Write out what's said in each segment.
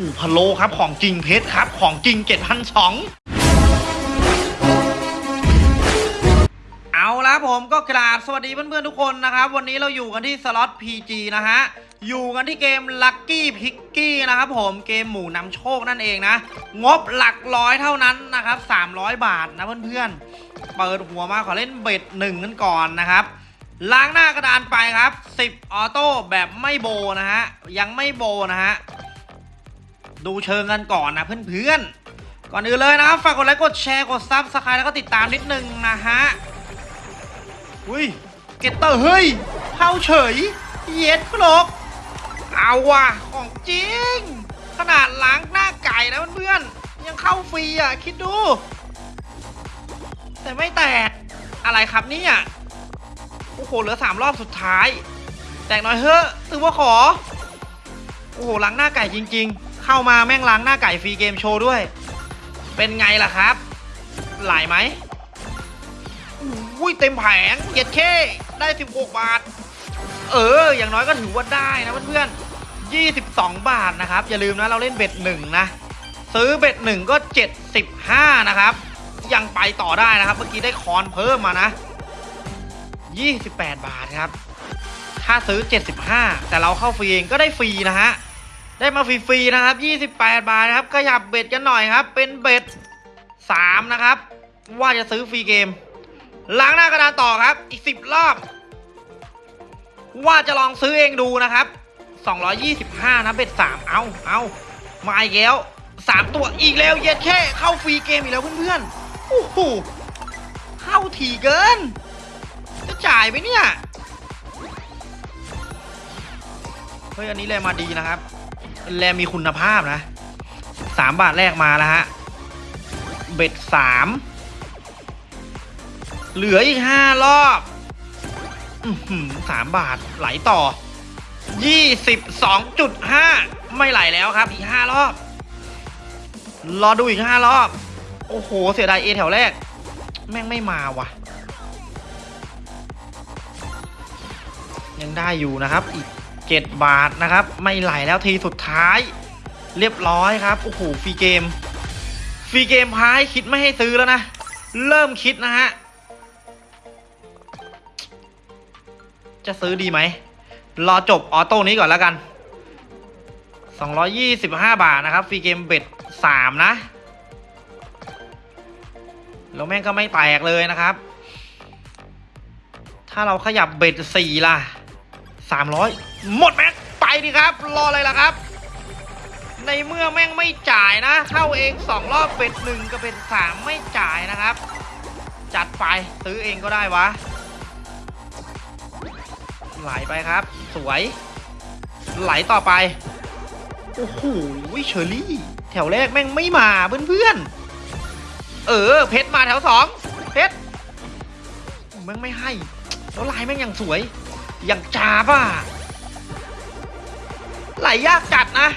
หูพะโลครับของจริงเพชรครับ ของจริงเจ็ดพันสองเอาละผมก็กราบสวัสดีเพื่อนๆทุกคนนะครับ วันนี้เราอยู่กันที่สล็อต PG นะฮะ อยู่กันที่เกม Lucky Picky นะครับผมเกมหมูนำโชคนั่นเองนะ งบหลักร้อยเท่านั้นนะครับ 300 บาทนะเพื่อนๆ เปิดหัวมาขอเล่นเบ็ดหนึ่งกันก่อนนะครับล้างหน้ากระดานไปครับ 10 auto แบบไม่โบนะฮะ ยังไม่โบนะฮะ ดูเชิงกันก่อนนะเพื่อนๆ ก่อนอื่นเลยนะครับฝากกดไลค์กดแชร์กด subscribe แล้วก็ติดตามนิดนึงนะฮะ อุ้ย scatter เฮ้ยเข้าเฉย เย็ดครกเอาว่ะของจริง ขนาดล้างหน้าไก่นะเพื่อนๆ ยังเข้าฟรีอะ คิดดู แต่ไม่แตก อะไรครับเนี่ยโอ้โหเหลือสามรอบสุดท้าย แตกหน่อยเฮ้อะตือว่าขอ โอ้โหล้างหน้าไก่จริง ๆ เข้ามาแม่งล้างหน้าไก่ฟรีเกมโชว์ด้วย เป็นไงล่ะครับ หลายไหมอุ้ยเต็มแผงเย็ดเคได้ 16 บาท เออ อย่างน้อยก็ถือว่าได้นะเพื่อนๆ22 บาทนะครับ อย่าลืมนะเราเล่นเบ็ดหนึ่งนะ ซื้อ bet หนึ่งก็ 75 นะครับ ยังไปต่อได้นะครับ เมื่อกี้ได้ก้อนเพิ่มมานะ 28 บาทครับ ถ้าซื้อ 75 แต่เราเข้าฟรีเองก็ได้ฟรีนะฮะ ได้มาฟรีๆนะครับ 28 บาทครับขยับ bet กันหน่อยครับ เป็น bet 3 นะครับ ว่าจะซื้อ free game ล้างหน้ากระดานต่อครับ อีก 10 รอบ ว่าจะลองซื้อเองดูนะครับ 225 นะเบ็ด 3 เอาเอามาอีกแล้ว 3 ตัวอีกแล้วเย็ดแค่เข้าฟรีเกมอีกแล้วเพื่อนๆโอ้โหเข้าถี่เกิน จะจ่ายไหมเนี่ย เฮ้ยอันนี้แลมาดีนะครับ แลมีคุณภาพนะสามบาทแรกมาแล้วฮะ เบ็ดสามเหลืออีกห้ารอบอือหือสามบาทไหลต่อยี่สิบสองจุดห้าไม่ไหลแล้วครับ อีกห้ารอบ รอดูอีกห้ารอบ โอ้โห เสียดายเอแถวแรก แม่งไม่มาว่ะ ยังได้อยู่นะครับอีก 7 บาทนะครับ ไม่ไหลแล้วทีสุดท้าย เรียบร้อยครับ โอ้โหฟรีเกม ฟรีเกมพายคิดไม่ให้ซื้อแล้วนะ เริ่มคิดนะฮะ จะซื้อดีไหม รอจบออโต้นี้ก่อนแล้วกัน 225 บาทนะครับ ฟรีเกมเบ็ด3 นะ แล้วแม่งก็ไม่แตกเลยนะครับ ถ้าเราขยับเบ็ด4ล่ะ 300 หมดแม็กไปดิครับ รออะไรล่ะครับ ในเมื่อแม่งไม่จ่ายนะเข้าเอง2รอบเป็ดหนึ่งกับเป็ดสามไม่จ่ายนะครับ จัดไปซื้อเองก็ได้วะไหลไปครับ สวย ไหลต่อไป โอ้โหเชอรี่ แถวแรกแม่งไม่มาเพื่อนๆเออ เพชรมาแถวสองเพชรแม่งไม่ให้ แล้วลายแม่งยังสวย อย่างจ้าป่ะ ไหลยากจัดนะ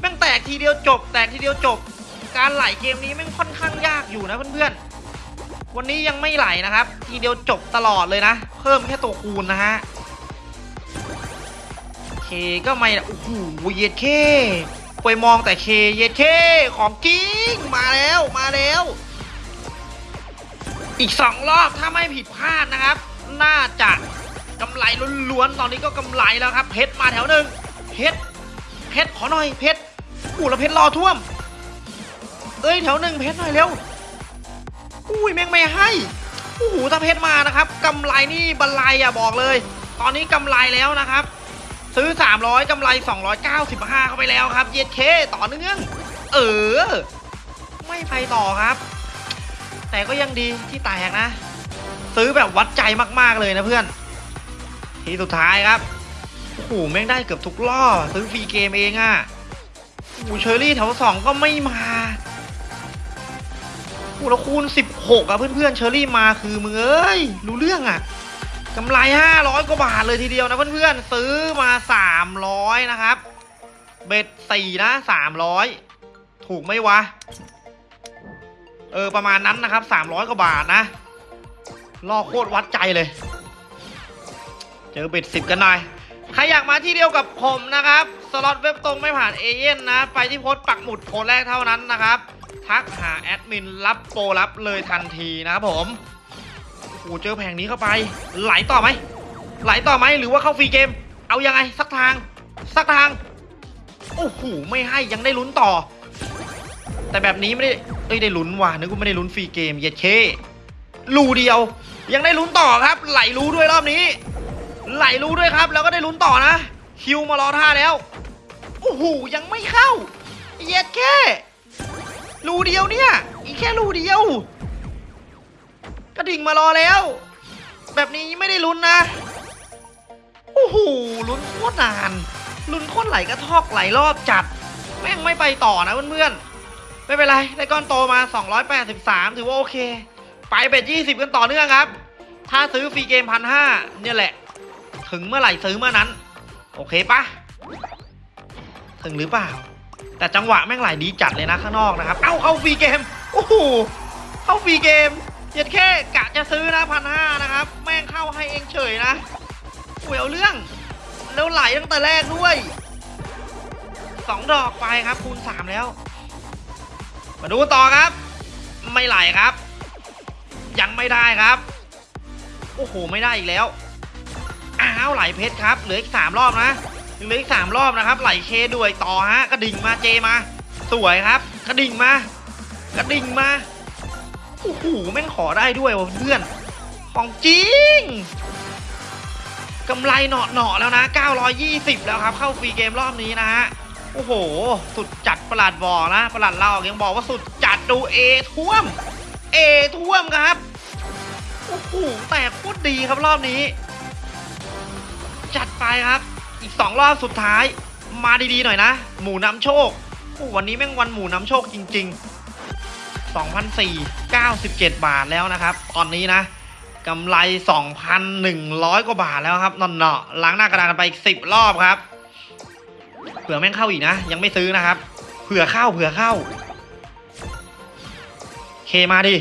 แม่งแตกทีเดียวจบ แตกทีเดียวจบ การไหลเกมนี้แม่งค่อนข้างยากอยู่นะเพื่อนๆ วันนี้ยังไม่ไหลนะครับ ทีเดียวจบตลอดเลยนะ เพิ่มแค่ตัวคูณนะฮะเคก็ไม่โอ้โหเย็ดเคไปมองแต่เคเย็ดเคของจริงมาแล้วมาแล้ว อีกสองรอบถ้าไม่ผิดพลาดนะครับ น่าจะกำไรล้วนๆตอนนี้ก็กำไรแล้วครับเพชรมาแถวหนึ่ง เพชรเพชรขอหน่อยเพชรอู้แล้วเพชรรอท่วม เอ้ยแถวหนึ่งเพชรหน่อยเร็วอุ้ยแม่งไม่ให้โอ้โหถ้าเพชรมานะครับกำไรนี่บันไลอะบอกเลย ตอนนี้กำไรแล้วนะครับ ซื้อ 300กำไร 295 เข้าไปแล้วครับเย็ดเคต่อเนื่อง เออ ไม่ไปต่อครับ แต่ก็ยังดีที่แตกนะ ซื้อแบบวัดใจมากๆเลยนะเพื่อน ทีสุดท้ายครับ โอ้โหแม่งได้เกือบทุกรอบซื้อฟรีเกมเองอะ่ะโอ้โหเชอรี่แถวสองก็ไม่มาโอ้แล้วคูณ 16อะเพื่อนๆเชอรี่มาคือมึงเอ้ยรู้เรื่องอะกำไร 500 กว่าบาทเลยทีเดียวนะเพื่อนๆซื้อมา 300 นะครับ เบ็ดสี่นะ 300 ถูกไหมวะ เออ ประมาณนั้นนะครับ 300 กว่าบาทนะรอโคตรวัดใจเลย เจอเบ็ดสิบกันหน่อย ใครอยากมาที่เดียวกับผมนะครับ สล็อตเว็บตรงไม่ผ่านเอเย่นนะ ไปที่โพสต์ปักหมุดโพสต์แรกเท่านั้นนะครับ ทักหาแอดมินรับโปรรับเลยทันทีนะครับผมโอ้เจอแผงนี้เข้าไป ไหลต่อไหม ไหลต่อไหมหรือว่าเข้าฟรีเกม เอายังไงสักทาง สักทาง โอ้โหไม่ให้ยังได้ลุ้นต่อ แต่แบบนี้ไม่ได้เอ้ยได้ลุ้นว่ะนึกว่าไม่ได้ลุ้นฟรีเกมเย็ดเครูเดียว ยังได้ลุ้นต่อครับ ไหลรู้ด้วยรอบนี้ ไหลรู้ด้วยครับ แล้วก็ได้ลุ้นต่อนะ คิวมารอท่าแล้วโอ้โหยังไม่เข้าเย็ดแค่รูเดียวเนี่ย อีกแค่รูเดียว กระดิ่งมารอแล้ว แบบนี้ไม่ได้ลุ้นนะโอ้โหลุ้นโคตรนานลุ้นโคตรไหลกระทอกไหลรอบจัด แม่งไม่ไปต่อนะเพื่อนๆไม่เป็นไรได้ก้อนโตมา 283 ถือว่าโอเค ไป bet 20 กันต่อเนื่องครับ ถ้าซื้อ free game พันห้าเนี่ยแหละ ถึงเมื่อไหร่ซื้อเมื่อนั้น โอเคปะถึงหรือเปล่า แต่จังหวะแม่งไหลดีจัดเลยนะข้างนอกนะครับ เอ้าเข้า free game โอ้โหเข้า free game เย็ดแค่กะจะซื้อนะพันห้านะครับ แม่งเข้าให้เองเฉยนะหวยเอาเรื่องแล้วไหลตั้งแต่แรกด้วยสองดอกไปครับ คูณสามแล้ว มาดูต่อครับ ไม่ไหลครับ ยังไม่ได้ครับ โอ้โห ไม่ได้อีกแล้ว อ้าวไหลเพชรครับเหลืออีกสามรอบนะเหลืออีกสามรอบนะครับ ไหลเคด้วยต่อฮะกระดิ่งมาเจมา สวยครับ กระดิ่งมากระดิ่งมาโอ้โหแม่งขอได้ด้วยวะเพื่อนของจริงกำไรเหนาะเนาะๆแล้วนะ 920 แล้วครับเข้าฟรีเกมรอบนี้นะฮะโอ้โห สุดจัดประหลาดบอกนะประหลาดเรายังบอกว่าสุดจัดดูเอท่วมเอท่วมครับโอ้โหแต่โคตรดีครับรอบนี้ จัดไปครับ อีกสองรอบสุดท้าย มาดีๆหน่อยนะ หมูน้ำโชคโอ้วันนี้แม่งวันหมูน้ำโชคจริง ๆ 2,497 บาทแล้วนะครับ ตอนนี้นะกำไร 2,100 กว่าบาทแล้วครับนอนเนาะล้างหน้ากระดานกันไปอีก10 รอบครับ เผื่อแม่งเข้าอีกนะ ยังไม่ซื้อนะครับ เผื่อเข้าเผื่อเข้า เคมาดิ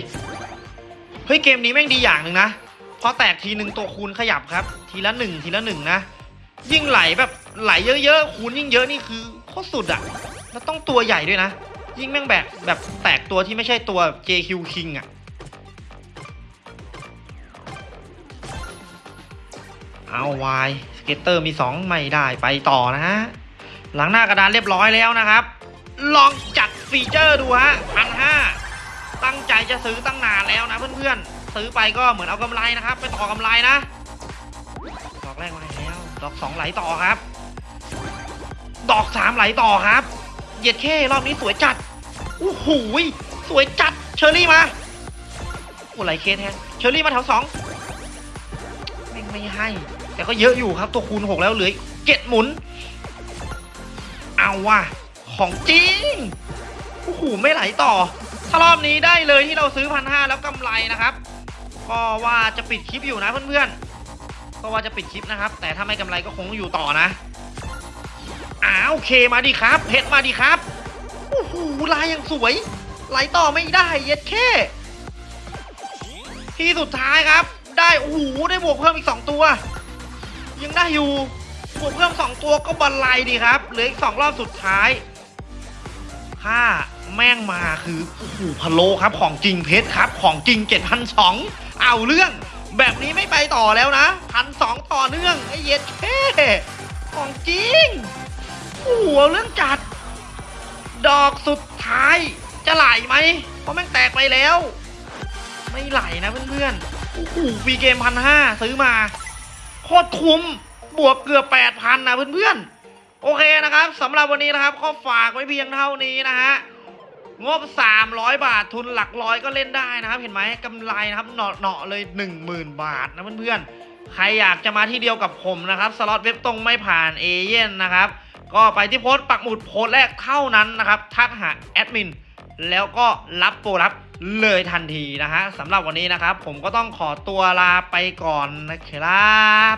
เฮ้ยเกมนี้แม่งดีอย่างหนึ่งนะ พอแตกทีหนึ่งตัวคูณขยับครับ ทีละหนึ่งทีละหนึ่งนะ ยิ่งไหลแบบไหลเยอะๆคูณยิ่งเยอะนี่คือโคตรสุดอะแล้วต้องตัวใหญ่ด้วยนะ ยิ่งแม่งแบบแบบแตกตัวที่ไม่ใช่ตัว JQ King อะเอา wild scatter มี 2 ไม่ได้ไปต่อนะฮะ ล้างหน้ากระดานเรียบร้อยแล้วนะครับ ลองจัด feature ดูฮะพันห้าตั้งใจจะซื้อตั้งนานแล้วนะเพื่อนๆ ซื้อไปก็เหมือนเอากำไรนะครับ ไปต่อกำไรนะ ดอกแรกมาแล้วดอกสองไหลต่อครับ ดอกสามไหลต่อครับ เหยียดเข้รอบนี้สวยจัดโอ้โหยสวยจัดเชอรี่มาโอ้ไหลเคแทนเชอรี่มาแถวสองไม่ไม่ให้ แต่ก็เยอะอยู่ครับตัวคูณหกแล้วเหลืออีกเจ็ดหมุน เอาว่ะของจริงโอ้โหไม่ไหลต่อถ้ารอบนี้ได้เลยที่เราซื้อพันห้าแล้วกำไรนะครับ ก็ว่าจะปิดคลิปอยู่นะเพื่อนๆก็ว่าจะปิดคลิปนะครับ แต่ถ้าไม่กำไรก็คงอยู่ต่อนะอ้าวโอเคมาดีครับเพชรมาดีครับโอ้โหลายยังสวยไหลต่อไม่ได้เย็ดแค่ที่สุดท้ายครับ ได้โอ้โหได้บวกเพิ่มอีก 2 ตัว ยังได้อยู่บวกเพิ่ม 2 ตัวก็บันไลดีครับเหลืออีก2รอบสุดท้ายถ้าแม่งมาคือโอ้โหพะโลครับของจริงเพชรครับ ของจริง7,200 เอาเรื่อง แบบนี้ไม่ไปต่อแล้วนะพันสองต่อเนื่องไอ้เย็ดแค่ของจริงหเอาเรื่องจัด ดอกสุดท้ายจะไหลไหมเพราะแม่งแตกไปแล้ว ไม่ไหลนะเพื่อนๆโอ้โหฟีเกมพันห้าซื้อมา โคตรคุ้มบวกเกือบแปดพันนะเพื่อนๆ โอเคนะครับสำหรับวันนี้นะครับก็ฝากไว้เพียงเท่านี้นะฮะ งบ 300 บาททุนหลักร้อยก็เล่นได้นะครับ เห็นไหมกำไรนะครับเหนาะๆเลย 10,000 บาทนะเพื่อนๆ ใครอยากจะมาที่เดียวกับผมนะครับ สล็อตเว็บตรงไม่ผ่านเอเย่นนะครับ ก็ไปที่โพสต์ปักหมุดโพสต์แรกเท่านั้นนะครับ ทักหาแอดมินแล้วก็รับโปรรับเลยทันทีนะฮะสำหรับวันนี้นะครับ ผมก็ต้องขอตัวลาไปก่อนนะครับ